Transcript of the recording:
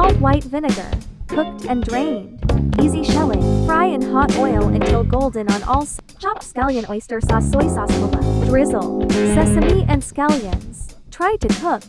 Salt, white vinegar. Cooked and drained. Easy shelling. Fry in hot oil until golden on all sides. chopped scallion oyster sauce soy sauce. Drizzle. Sesame and scallions. Try to cook.